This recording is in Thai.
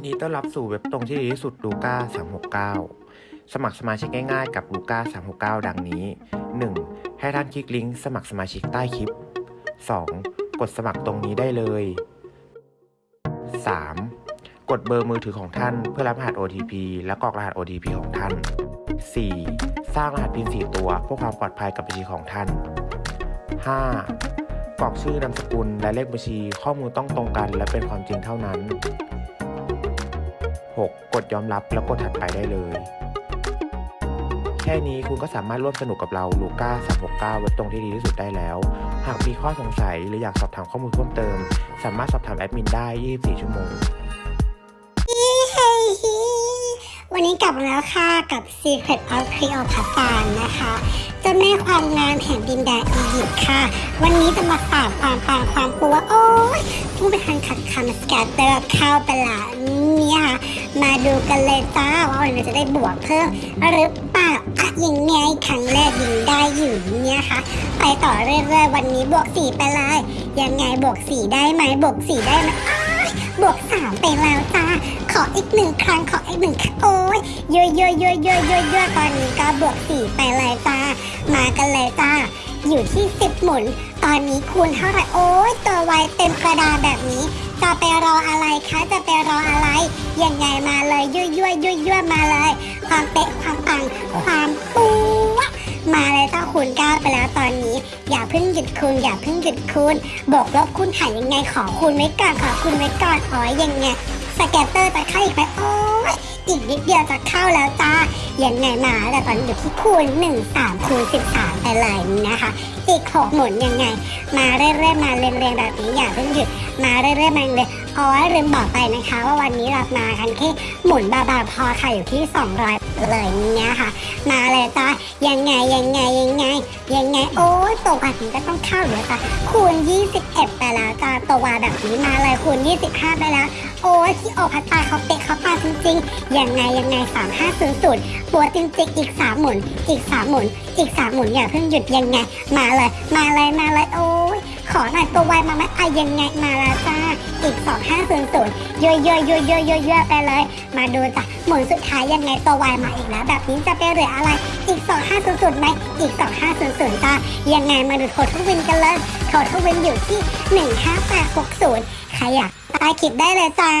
ยินดีต้อนรับสู่เว็บตรงที่ดีที่สุดลูก้า369 สมัครสมาชิกง่ายๆกับลูก้า369 ดังนี้ 1. ให้ท่านคลิกลิงก์สมัครสมาชิกใต้คลิป 2. กดสมัครตรงนี้ได้เลย 3. กดเบอร์มือถือของท่านเพื่อรับรหัส OTP และกรอกรหัส OTP ของท่าน 4. สร้างรหัส PIN 4 ตัวเพื่อความปลอดภัยกับบัญชีของท่าน 5. กรอกชื่อนามสกุลและเลขบัญชีข้อมูลต้องตรงกันและเป็นความจริงเท่านั้น 6. กดยอมรับแล้วกดถัดไปได้เลย แค่นี้คุณก็สามารถร่วมสนุกกับเราลูก้า369เว็บตรงที่ดีที่สุดได้แล้ว หากมีข้อสงสัยหรืออยากสอบถามข้อมูลเพิ่มเติม สามารถสอบถามแอดมินได้ 24 ชั่วโมงวันนี้กลับมาแล้วค่ะกับ Secret of Cleopatra นะคะเจ้าแม่ความงามแห่งดินแดนอียิปต์ค่ะ วันนี้จะมาฝากความปังความปัวโอ้ยผู้ไปทานขัดคำสแกตเตอร์เข้าไปละเนี่ยค่ะ มาดูกันเลยจ้าว่าวันนี้จะได้บวกเพิ่มหรือเปล่าอะยังไงครั้งแรกยิงได้อยู่เนี่ยค่ะ ไปต่อเรื่อยๆวันนี้บวกสี่ไปเลยยังไงบวกสี่ได้ไหมบวกสี่ได้ไหมบวกสามไปแล้วจ้าขออีกหนึ่งครั้งขออีกหนึ่งครั้งโอ้ยเยอะเยอะเยอะเยอะเยอะเยอะตอนนี้ก็บวกสี่ไปเลยจ้ามากันเลย อยู่ที่สิบหมุน ตอนนี้คูณเท่าไหร่โอ้ยตัวไวเต็มกระดาษแบบนี้ จะไปรออะไรคะ จะไปรออะไร ยังไงมาเลยยั่วยั่วยั่วยั่วมาเลย ความเป๊ะความปัง ความปูวะมาเลยเจ้าคูณเก้าไปแล้วตอนนี้ อย่าเพิ่งหยุดคูณอย่าเพิ่งหยุดคูณบวกลบคูณหารยังไงขอคูณไว้ก่อนขอคูณไว้ก่อนอ๋อยังไงสแกตเตอร์จะเข้าอีกไหมโอ้ อีกนิดเดียวจะเข้าแล้วจ้ายังไงมาแต่ตอนอยู่ที่คูณ1 3คูณ13 ไปเลยนะคะ อีก 6 หมุนยังไง มาเรื่อยๆมาเรียงๆแบบนี้อย่าเพิ่งหยุดมาเรื่อยๆมาเลยอ๋อลืมบอกไปนะคะ ว่าวันนี้เรามากันแค่หมุนบาๆพอค่ะอยู่ที่ 200 เลยเนี่ยค่ะ มาเลยจ้ายังไงยังไงยังไง ยังไงโอ้ตัวแบบนี้ก็ต้องเข้าเดี๋ยวจ้าคูณ 21 ไปแล้วจ้าตัวแบบนี้มาเลยคูณ 25 ไปแล้ว โอ้ยที่โอพัตตาเขาเตะเขาปาจริงๆยังไงยังไง3500ปัวจริงๆอีกสามหมุน อีกสามหมุน อีกสามหมุนอย่าเพิ่งหยุดยังไง มาเลย มาเลยมาเลยโอ้ย ขอหน่อยตัวไวมาไหมอะยังไงมาแล้วจ้าอีก 2500ย่อยย่อยย่อยย่อยย่อยย่อยไปเลย มาดูจ้ะหมุนสุดท้ายยังไงตัวไวมาอีกแล้ว แบบนี้จะไปเหลืออะไร อีก 2500ไหมอีก 2500จ้ายังไงมาดูโททวินกันเลยโททวินอยู่ที่ 15860 ใครอยากใต้คลิปได้เลยจ้า